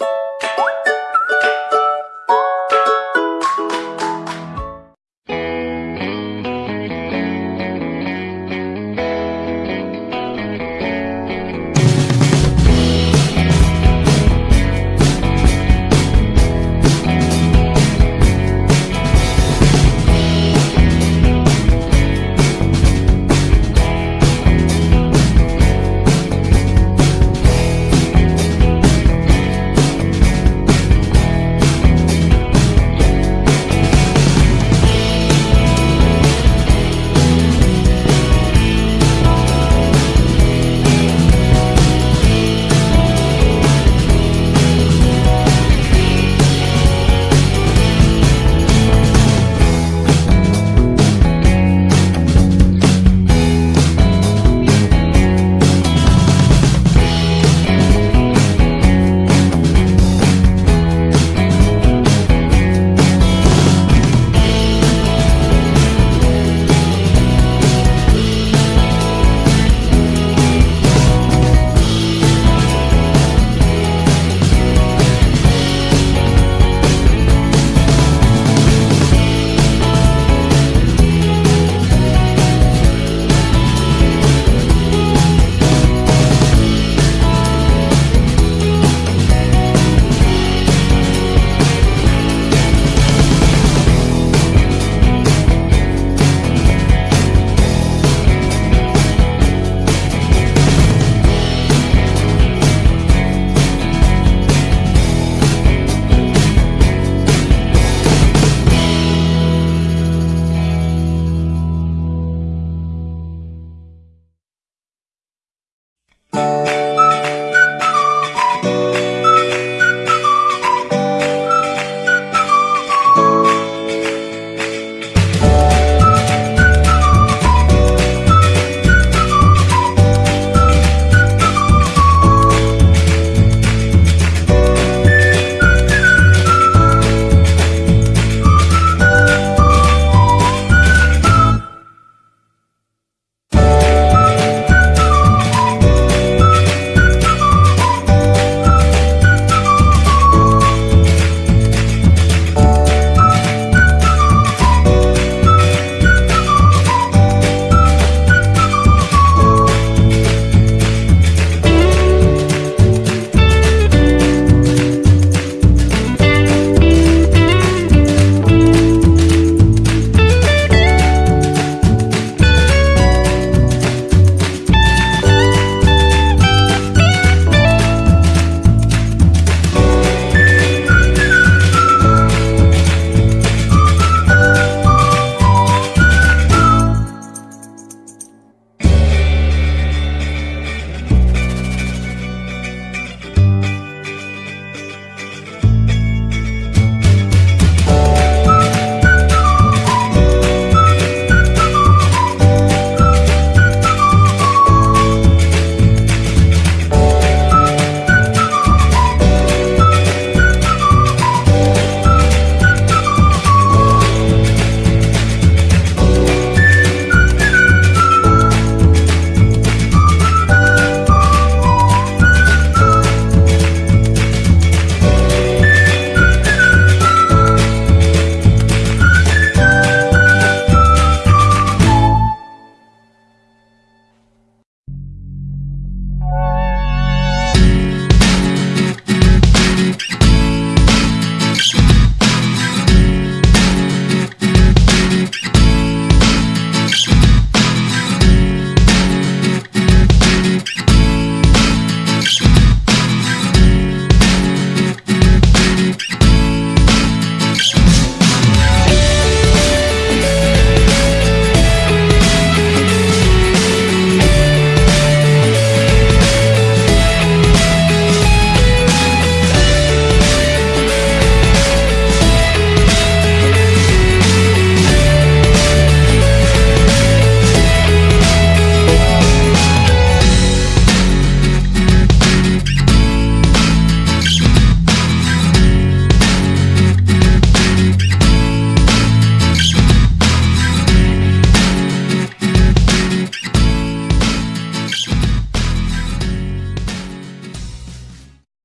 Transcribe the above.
you